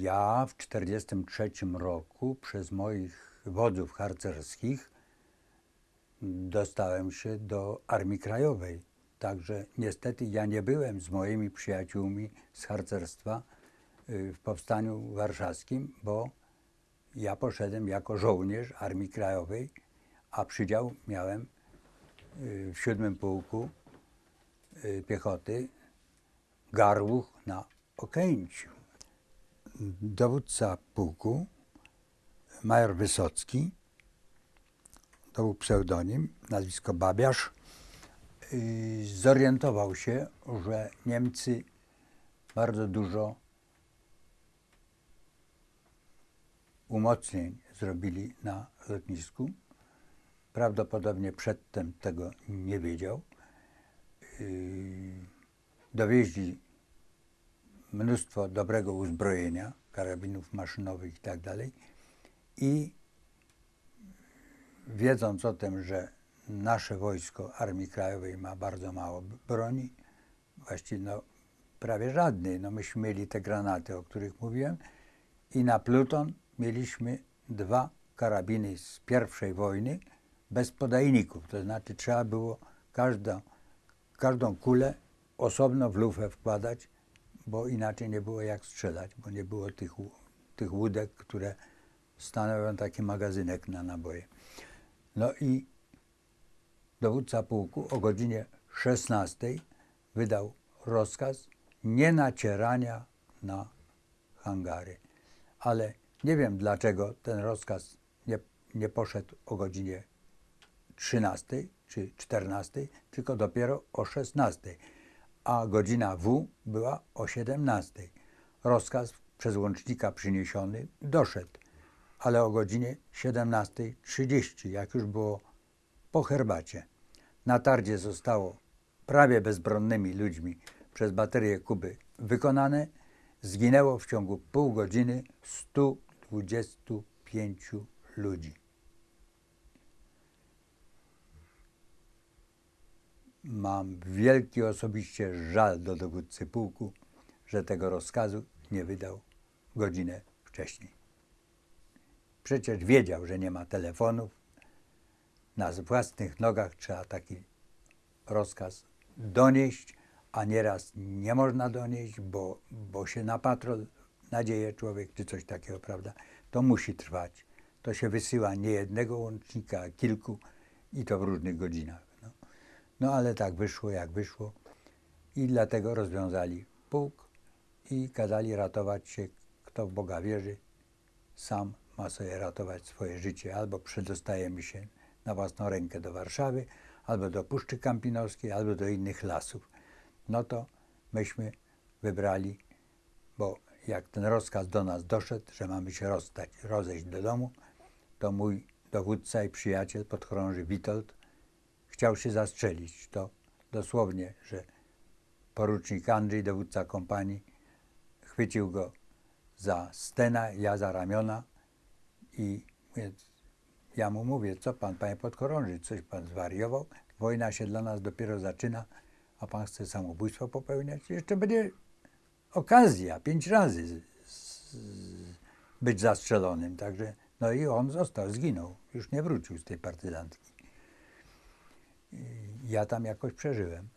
Ja w 1943 roku przez moich wodzów harcerskich dostałem się do Armii Krajowej. Także niestety ja nie byłem z moimi przyjaciółmi z harcerstwa y, w Powstaniu Warszawskim, bo ja poszedłem jako żołnierz Armii Krajowej, a przydział miałem y, w siódmym pułku y, piechoty Garłuch na Okęciu. Dowódca pułku, major Wysocki, to był pseudonim, nazwisko Babiarz, y, zorientował się, że Niemcy bardzo dużo umocnień zrobili na lotnisku. Prawdopodobnie przedtem tego nie wiedział. Y, dowieźli mnóstwo dobrego uzbrojenia, karabinów maszynowych i tak. I wiedząc o tym, że nasze wojsko Armii Krajowej ma bardzo mało broni, właściwie no, prawie żadnej, no myśmy mieli te granaty, o których mówiłem i na pluton mieliśmy dwa karabiny z pierwszej wojny bez podajników, to znaczy trzeba było każdą, każdą kulę osobno w lufę wkładać, bo inaczej nie było jak strzelać, bo nie było tych, tych łódek, które stanowią taki magazynek na naboje. No i dowódca pułku o godzinie 16 wydał rozkaz nie nacierania na hangary. Ale nie wiem dlaczego ten rozkaz nie, nie poszedł o godzinie 13 czy 14, tylko dopiero o 16, a godzina W była o 17. Rozkaz przez łącznika przyniesiony doszedł ale o godzinie 17.30, jak już było po herbacie. Na tardzie zostało prawie bezbronnymi ludźmi przez baterię Kuby wykonane. Zginęło w ciągu pół godziny 125 ludzi. Mam wielki osobiście żal do dowódcy pułku, że tego rozkazu nie wydał godzinę wcześniej. Przecież wiedział, że nie ma telefonów. Na własnych nogach trzeba taki rozkaz donieść, a nieraz nie można donieść, bo, bo się na patrol nadzieje człowiek, czy coś takiego, prawda? To musi trwać. To się wysyła nie jednego łącznika, a kilku i to w różnych godzinach. No, ale tak wyszło, jak wyszło. I dlatego rozwiązali pułk i kazali ratować się, kto w Boga wierzy, sam ma sobie ratować swoje życie. Albo przedostajemy się na własną rękę do Warszawy, albo do Puszczy Kampinoskiej, albo do innych lasów. No to myśmy wybrali, bo jak ten rozkaz do nas doszedł, że mamy się rozstać, rozejść do domu, to mój dowódca i przyjaciel, podchorąży Witold, chciał się zastrzelić. To dosłownie, że porucznik Andrzej, dowódca kompanii, chwycił go za stena, ja za ramiona, i ja mu mówię, co pan, panie podchorąży, coś pan zwariował? Wojna się dla nas dopiero zaczyna, a pan chce samobójstwo popełniać? Jeszcze będzie okazja, pięć razy z, z, być zastrzelonym. Także, no i on został, zginął. Już nie wrócił z tej partyzantki. Ja tam jakoś przeżyłem.